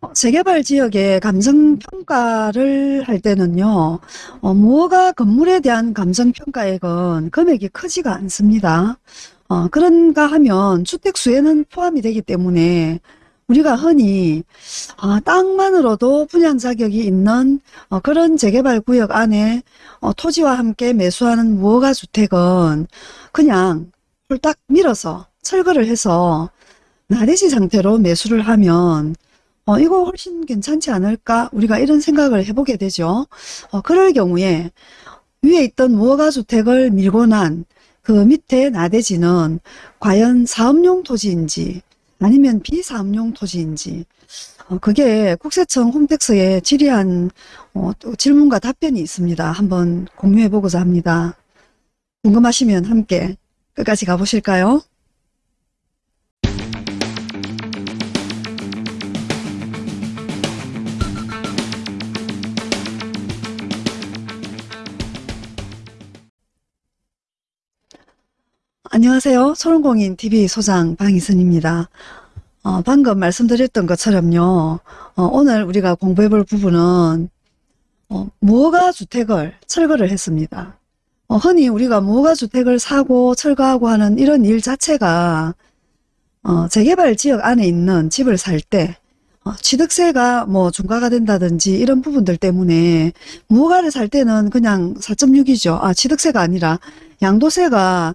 어, 재개발 지역의 감정평가를 할 때는요. 어, 무허가 건물에 대한 감정평가액은 금액이 크지가 않습니다. 어, 그런가 하면 주택수에는 포함이 되기 때문에 우리가 흔히 아, 땅만으로도 분양 자격이 있는 어, 그런 재개발 구역 안에 어, 토지와 함께 매수하는 무허가 주택은 그냥 홀딱 밀어서 철거를 해서 나대지 상태로 매수를 하면 어, 이거 훨씬 괜찮지 않을까? 우리가 이런 생각을 해보게 되죠. 어, 그럴 경우에 위에 있던 무허가 주택을 밀고 난 그 밑에 나대지는 과연 사업용 토지인지 아니면 비사업용 토지인지 어, 그게 국세청 홈택스에 질의한 어, 질문과 답변이 있습니다. 한번 공유해 보고자 합니다. 궁금하시면 함께 끝까지 가보실까요? 안녕하세요. 소롱공인 TV 소장 방희선입니다. 어, 방금 말씀드렸던 것처럼요. 어, 오늘 우리가 공부해 볼 부분은 어, 무허가 주택을 철거를 했습니다. 어, 흔히 우리가 무허가 주택을 사고 철거하고 하는 이런 일 자체가 어, 재개발 지역 안에 있는 집을 살때 어, 취득세가 뭐 중과가 된다든지 이런 부분들 때문에 무허가를 살 때는 그냥 4.6이죠. 아 취득세가 아니라 양도세가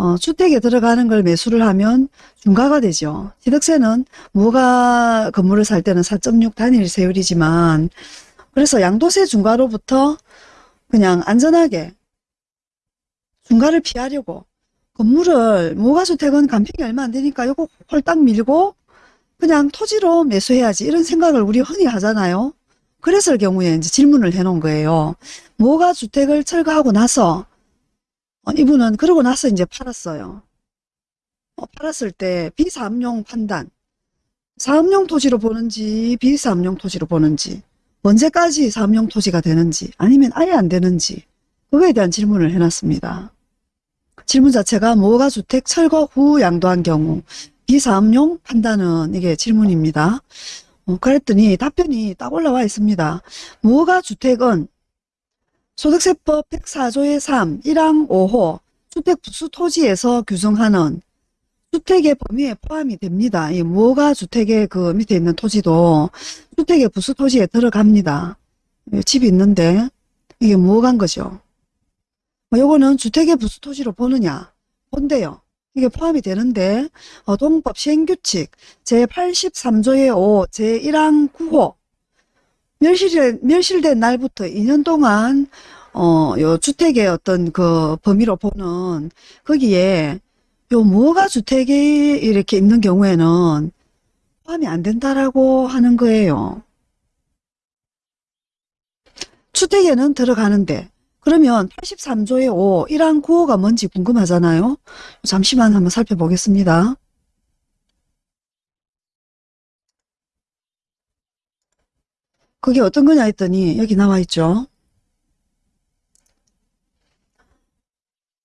어, 주택에 들어가는 걸 매수를 하면 중과가 되죠. 취득세는 무허가 건물을 살 때는 4.6 단일 세율이지만 그래서 양도세 중과로부터 그냥 안전하게 중과를 피하려고 건물을 무허가주택은 간평이 얼마 안 되니까 이거 홀딱 밀고 그냥 토지로 매수해야지 이런 생각을 우리 흔히 하잖아요. 그랬을 경우에 이제 질문을 해놓은 거예요. 무허가주택을 철거하고 나서 어, 이분은 그러고 나서 이제 팔았어요. 어, 팔았을 때 비사업용 판단, 사업용 토지로 보는지 비사업용 토지로 보는지 언제까지 사업용 토지가 되는지 아니면 아예 안 되는지 그거에 대한 질문을 해놨습니다. 질문 자체가 무허가 주택 철거 후 양도한 경우 비사업용 판단은 이게 질문입니다. 어, 그랬더니 답변이 딱 올라와 있습니다. 무허가 주택은 소득세법 104조의 3, 1항 5호 주택 부수 토지에서 규정하는 주택의 범위에 포함이 됩니다. 이 무허가 주택의 그 밑에 있는 토지도 주택의 부수 토지에 들어갑니다. 집이 있는데 이게 무허가인 거죠. 뭐 요거는 주택의 부수 토지로 보느냐? 본대요. 이게 포함이 되는데 어, 동법 시행규칙 제83조의 5, 제1항 9호 멸실, 멸실된 날부터 2년 동안, 어, 요 주택의 어떤 그 범위로 보는 거기에 요 무허가 주택이 이렇게 있는 경우에는 포함이 안 된다라고 하는 거예요. 주택에는 들어가는데 그러면 83조의 5, 1항 9호가 뭔지 궁금하잖아요. 잠시만 한번 살펴보겠습니다. 그게 어떤 거냐 했더니 여기 나와 있죠.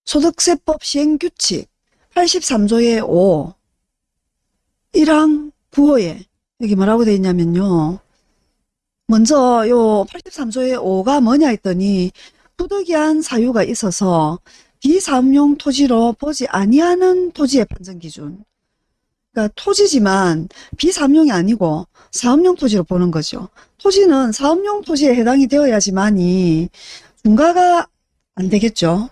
소득세법 시행규칙 83조의 5 1항 9호에 여기 뭐라고 되어 있냐면요. 먼저 요 83조의 5가 뭐냐 했더니 부득이한 사유가 있어서 비사업용 토지로 보지 아니하는 토지의 판정 기준 그러니까 토지지만 비사업용이 아니고 사업용 토지로 보는 거죠. 토지는 사업용 토지에 해당이 되어야지만이 중과가 안 되겠죠.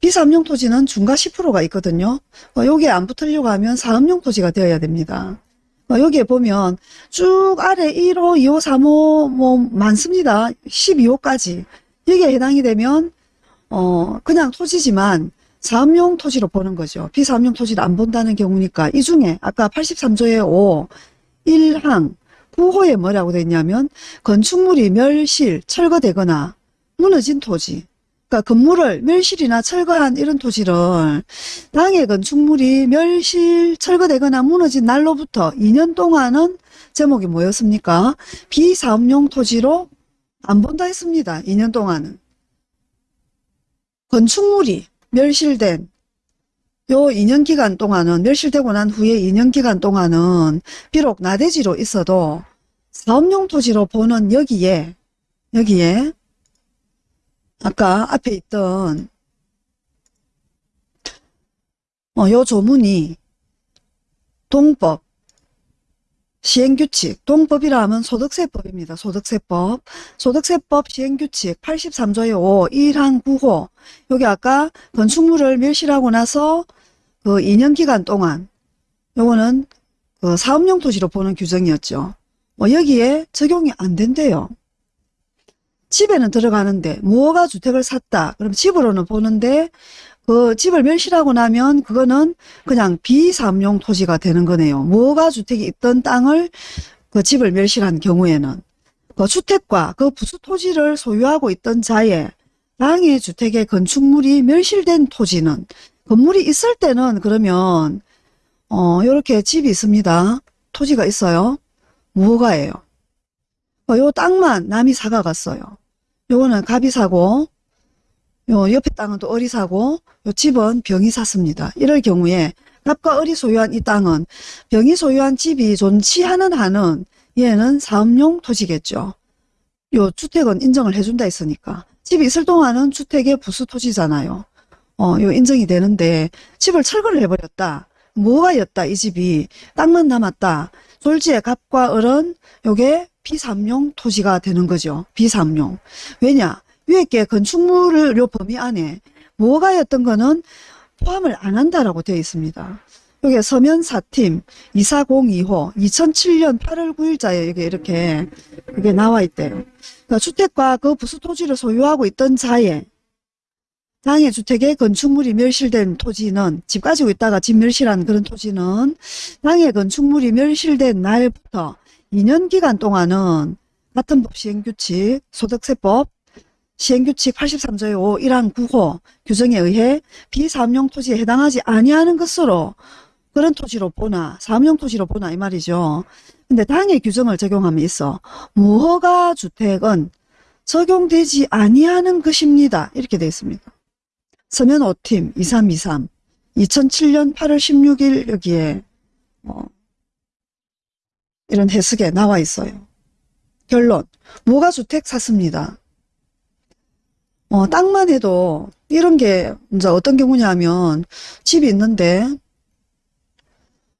비사업용 토지는 중과 10%가 있거든요. 어, 여기에 안 붙으려고 하면 사업용 토지가 되어야 됩니다. 어, 여기에 보면 쭉 아래 1호, 2호, 3호 뭐 많습니다. 12호까지 여기에 해당이 되면 어 그냥 토지지만 사업용 토지로 보는 거죠. 비사업용 토지를 안 본다는 경우니까 이 중에 아까 83조의 5 1항 9호에 뭐라고 됐냐면 건축물이 멸실, 철거되거나 무너진 토지 그러니까 건물을 멸실이나 철거한 이런 토지를 당해 건축물이 멸실, 철거되거나 무너진 날로부터 2년 동안은 제목이 뭐였습니까? 비사업용 토지로 안 본다 했습니다. 2년 동안은. 건축물이 멸실된 요 2년 기간 동안은 멸실되고 난 후에 2년 기간 동안은 비록 나대지로 있어도 사업용 토지로 보는 여기에 여기에 아까 앞에 있던 어, 요 조문이 동법 시행규칙, 동법이라 하면 소득세법입니다. 소득세법. 소득세법 시행규칙 83조의 5, 1항 9호. 여기 아까 건축물을 멸실하고 나서 그 2년 기간 동안 요거는 그 사업용 토지로 보는 규정이었죠. 뭐 여기에 적용이 안 된대요. 집에는 들어가는데 무허가 주택을 샀다. 그럼 집으로는 보는데 그 집을 멸실하고 나면 그거는 그냥 비사업용 토지가 되는 거네요. 무허가 주택이 있던 땅을 그 집을 멸실한 경우에는 그 주택과 그 부수 토지를 소유하고 있던 자의 땅의 주택의 건축물이 멸실된 토지는 건물이 있을 때는 그러면 어 요렇게 집이 있습니다. 토지가 있어요. 무허가예요. 어, 요 땅만 남이 사가 갔어요. 요거는 갑이 사고 요 옆에 땅은 또 을이 사고 요 집은 병이 샀습니다. 이럴 경우에 갑과 을이 소유한 이 땅은 병이 소유한 집이 존치하는 한은 얘는 사업용 토지겠죠. 요 주택은 인정을 해준다 했으니까 집이 있을 동안은 주택의 부수 토지잖아요. 어, 요 인정이 되는데 집을 철거를 해버렸다. 뭐가 였다 이 집이 땅만 남았다. 졸지의 갑과 을은 요게 비삼용 토지가 되는 거죠. 비삼용. 왜냐? 위에 게 건축물을 요 범위 안에 뭐가였던 거는 포함을 안 한다라고 되어 있습니다. 여기 서면 4팀 2402호 2007년 8월 9일자에 여기 이렇게 그게 나와 있대요. 그러니까 주택과 그 부수 토지를 소유하고 있던 자의 당해 주택의 건축물이 멸실된 토지는 집 가지고 있다가 집 멸실한 그런 토지는 당해 건축물이 멸실된 날부터 2년 기간 동안은 같은 법 시행규칙 소득세법 시행규칙 83조의 5 1항 9호 규정에 의해 비사업용 토지에 해당하지 아니하는 것으로 그런 토지로 보나 사업용 토지로 보나 이 말이죠. 근데 당해 규정을 적용하면 있어. 무허가 주택은 적용되지 아니하는 것입니다. 이렇게 되어 있습니다. 서면 5팀 2323 2007년 8월 16일 여기에 어, 이런 해석에 나와 있어요. 결론 무허가 주택 샀습니다. 어, 땅만 해도 이런 게 이제 어떤 경우냐면 집이 있는데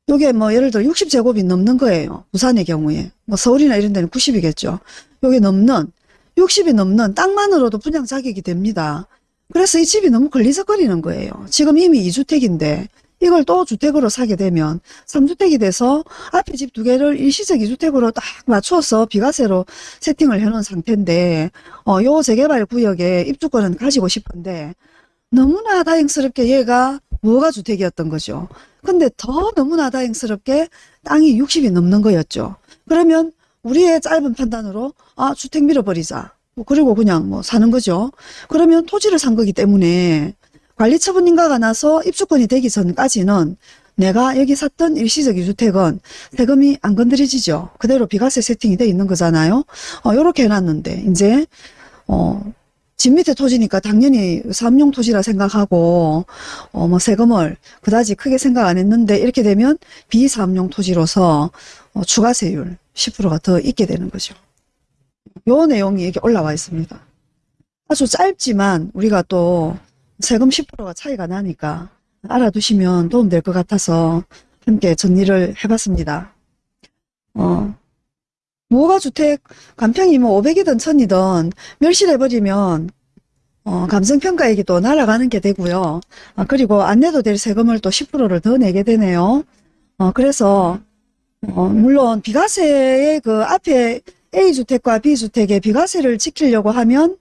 요게 뭐 예를 들어 60제곱이 넘는 거예요. 부산의 경우에. 뭐 서울이나 이런 데는 90이겠죠. 요게 넘는 60이 넘는 땅만으로도 분양 자격이 됩니다. 그래서 이 집이 너무 걸리적거리는 거예요. 지금 이미 2주택인데 이걸 또 주택으로 사게 되면 3주택이 돼서 앞에 집 두 개를 일시적 2주택으로 딱 맞추어서 비과세로 세팅을 해놓은 상태인데 어, 요 재개발 구역에 입주권은 가지고 싶은데 너무나 다행스럽게 얘가 무허가 주택이었던 거죠. 근데 더 너무나 다행스럽게 땅이 60이 넘는 거였죠. 그러면 우리의 짧은 판단으로 아 주택 밀어버리자. 뭐 그리고 그냥 뭐 사는 거죠. 그러면 토지를 산 거기 때문에 관리처분인가가 나서 입주권이 되기 전까지는 내가 여기 샀던 일시적 유주택은 세금이 안 건드려지죠. 그대로 비과세 세팅이 돼 있는 거잖아요. 어, 요렇게 해놨는데 이제 어, 집 밑에 토지니까 당연히 사업용 토지라 생각하고 어, 뭐 세금을 그다지 크게 생각 안 했는데 이렇게 되면 비사업용 토지로서 어, 추가세율 10%가 더 있게 되는 거죠. 요 내용이 여기 올라와 있습니다. 아주 짧지만 우리가 또 세금 10%가 차이가 나니까 알아두시면 도움될 것 같아서 함께 정리를 해봤습니다. 어, 무허가 주택 간평이 뭐 500이든 1000이든 멸실해버리면 어, 감성평가액이 또 날아가는 게 되고요. 아, 그리고 안 내도 될 세금을 또 10%를 더 내게 되네요. 어, 그래서 어, 물론 비과세의 그 앞에 A주택과 B주택의 비과세를 지키려고 하면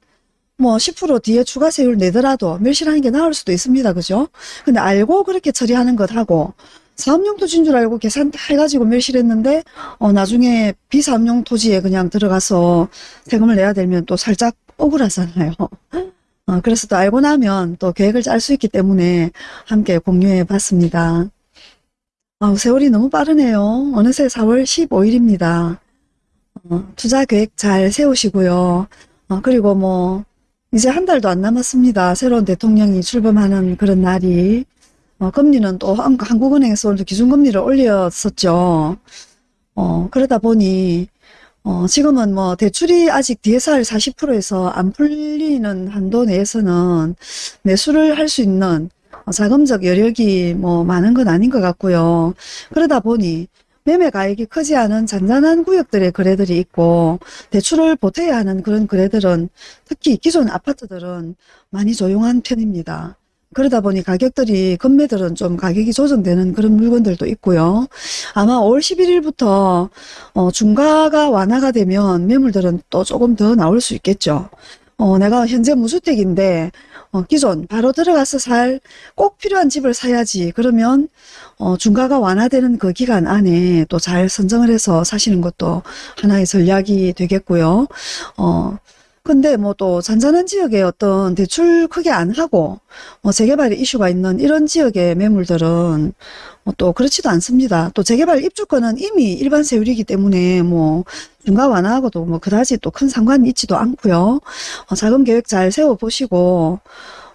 뭐 10% 뒤에 추가 세율 내더라도 멸실하는 게 나을 수도 있습니다. 그죠? 근데 알고 그렇게 처리하는 것하고 사업용 토지인 줄 알고 계산 다 해가지고 멸실했는데 어 나중에 비사업용 토지에 그냥 들어가서 세금을 내야 되면 또 살짝 억울하잖아요. 어, 그래서 또 알고 나면 또 계획을 짤 수 있기 때문에 함께 공유해 봤습니다. 아, 세월이 너무 빠르네요. 어느새 4월 15일입니다. 어, 투자 계획 잘 세우시고요. 어, 그리고 뭐 이제 한 달도 안 남았습니다. 새로운 대통령이 출범하는 그런 날이 어, 금리는 또 한- 한국은행에서 오늘 기준금리를 올렸었죠. 어, 그러다 보니 어, 지금은 뭐 대출이 아직 DSR 40%에서 안 풀리는 한도 내에서는 매수를 할 수 있는 어, 자금적 여력이 뭐 많은 건 아닌 것 같고요. 그러다 보니 매매 가액이 크지 않은 잔잔한 구역들의 거래들이 있고 대출을 보태야 하는 그런 거래들은 특히 기존 아파트들은 많이 조용한 편입니다. 그러다 보니 가격들이 건매들은 좀 가격이 조정되는 그런 물건들도 있고요. 아마 5월 11일부터 어, 중과가 완화가 되면 매물들은 또 조금 더 나올 수 있겠죠. 어, 내가 현재 무주택인데 어, 기존 바로 들어가서 살 꼭 필요한 집을 사야지. 그러면 어, 중과가 완화되는 그 기간 안에 또 잘 선정을 해서 사시는 것도 하나의 전략이 되겠고요. 어, 근데 뭐 또 잔잔한 지역에 어떤 대출 크게 안 하고 뭐 재개발 이슈가 있는 이런 지역의 매물들은 어, 또 그렇지도 않습니다. 또 재개발 입주권은 이미 일반 세율이기 때문에 뭐 중과 완화하고도 뭐 그다지 또 큰 상관이 있지도 않고요. 어, 자금 계획 잘 세워 보시고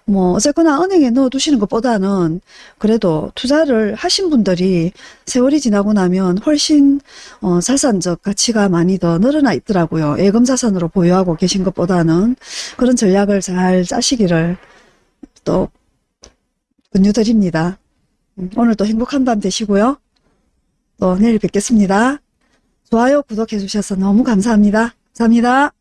뭐 어쨌거나 은행에 넣어 두시는 것보다는 그래도 투자를 하신 분들이 세월이 지나고 나면 훨씬 어, 자산적 가치가 많이 더 늘어나 있더라고요. 예금 자산으로 보유하고 계신 것보다는 그런 전략을 잘 짜시기를 또 권유드립니다. 음, 오늘도 행복한 밤 되시고요. 또 내일 뵙겠습니다. 좋아요, 구독해 주셔서 너무 감사합니다. 감사합니다.